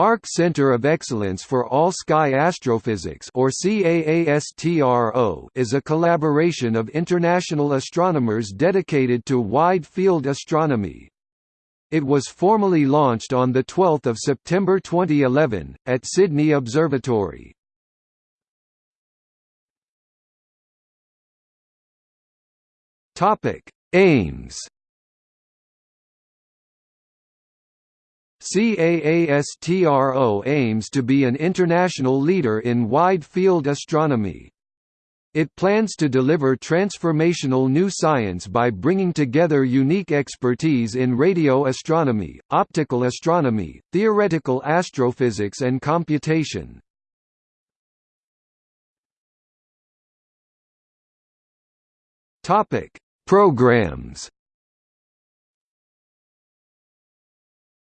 ARC Center of Excellence for All Sky Astrophysics or CAASTRO is a collaboration of international astronomers dedicated to wide-field astronomy. It was formally launched on 12 September 2011, at Sydney Observatory. Aims CAASTRO aims to be an international leader in wide-field astronomy. It plans to deliver transformational new science by bringing together unique expertise in radio astronomy, optical astronomy, theoretical astrophysics and computation. Programs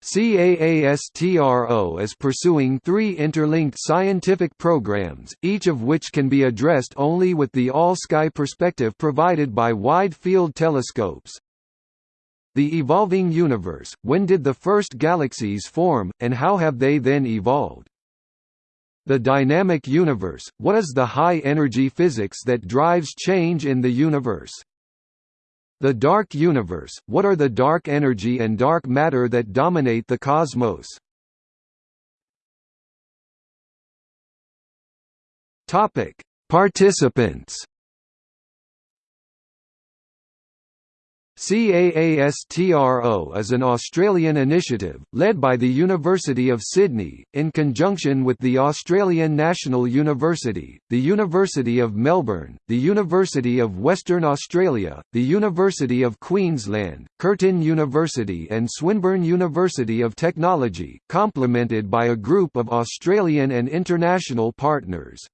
CAASTRO is pursuing three interlinked scientific programs, each of which can be addressed only with the all-sky perspective provided by wide-field telescopes. The Evolving Universe – When did the first galaxies form, and how have they then evolved? The Dynamic Universe – What is the high-energy physics that drives change in the universe? The dark universe – What are the dark energy and dark matter that dominate the cosmos? Participants CAASTRO is an Australian initiative, led by the University of Sydney, in conjunction with the Australian National University, the University of Melbourne, the University of Western Australia, the University of Queensland, Curtin University and Swinburne University of Technology, complemented by a group of Australian and international partners.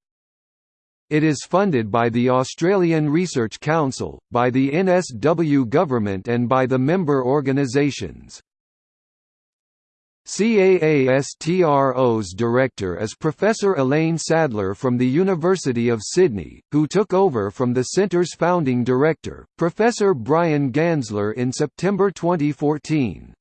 It is funded by the Australian Research Council, by the NSW government and by the member organisations. CAASTRO's director is Professor Elaine Sadler from the University of Sydney, who took over from the centre's founding director, Professor Bryan Gaensler in September 2014.